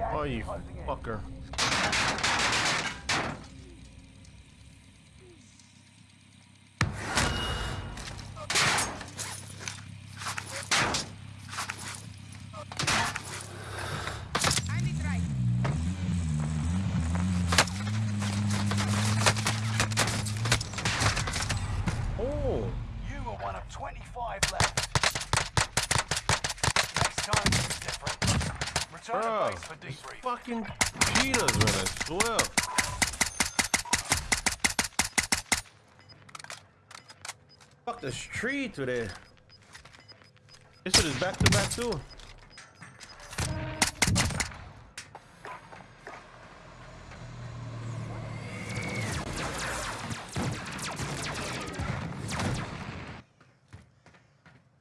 Oh, you fucker. Oh, You were one of 25 left. Bro. base for These debrief. fucking cheetahs, man, I swear. Fuck this tree today. This shit is back to back too.